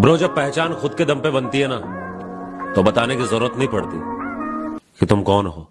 Bro, जब पहचान खुद के दम पे बनती है ना तो बताने की ज़रूरत नहीं पड़ती कि तुम कौन हो।